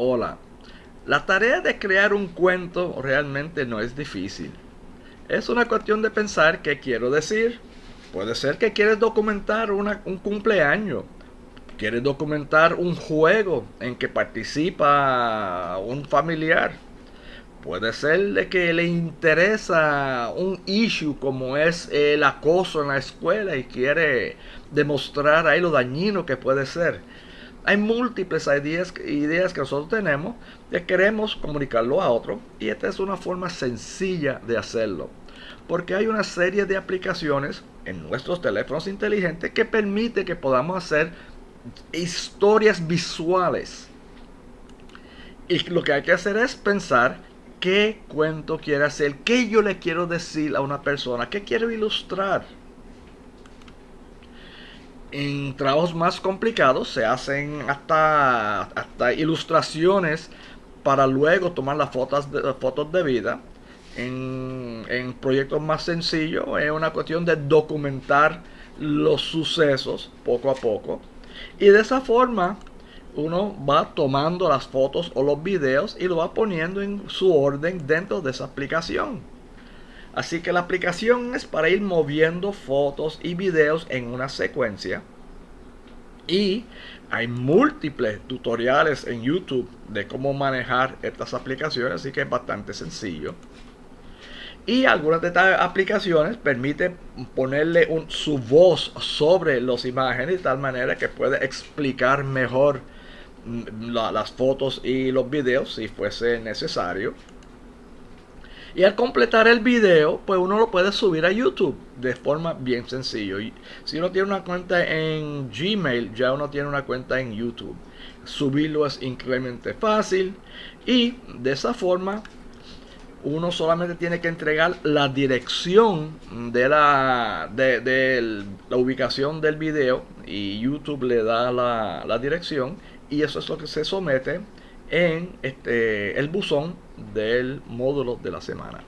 Hola, la tarea de crear un cuento realmente no es difícil. Es una cuestión de pensar qué quiero decir. Puede ser que quieres documentar un cumpleaños. Quieres documentar un juego en que participa un familiar. Puede ser de que le interesa un issue como es el acoso en la escuela y quiere demostrar ahí lo dañino que puede ser. Hay múltiples ideas, ideas que nosotros tenemos que queremos comunicarlo a otro y esta es una forma sencilla de hacerlo. Porque hay una serie de aplicaciones en nuestros teléfonos inteligentes que permite que podamos hacer historias visuales. Y lo que hay que hacer es pensar qué cuento quiere hacer, qué yo le quiero decir a una persona, qué quiero ilustrar. En trabajos más complicados se hacen hasta, hasta ilustraciones para luego tomar las fotos de, fotos de vida. En, en proyectos más sencillos es una cuestión de documentar los sucesos poco a poco. Y de esa forma uno va tomando las fotos o los videos y lo va poniendo en su orden dentro de esa aplicación. Así que la aplicación es para ir moviendo fotos y videos en una secuencia. Y hay múltiples tutoriales en YouTube de cómo manejar estas aplicaciones, así que es bastante sencillo. Y algunas de estas aplicaciones permiten ponerle su voz sobre las imágenes de tal manera que puede explicar mejor las fotos y los videos si fuese necesario. Y al completar el video, pues uno lo puede subir a YouTube de forma bien sencillo. Y si uno tiene una cuenta en Gmail, ya uno tiene una cuenta en YouTube. Subirlo es increíblemente fácil y de esa forma uno solamente tiene que entregar la dirección de la, de, la ubicación del video y YouTube le da la, la dirección y eso es lo que se somete en este, el buzón del módulo de la semana.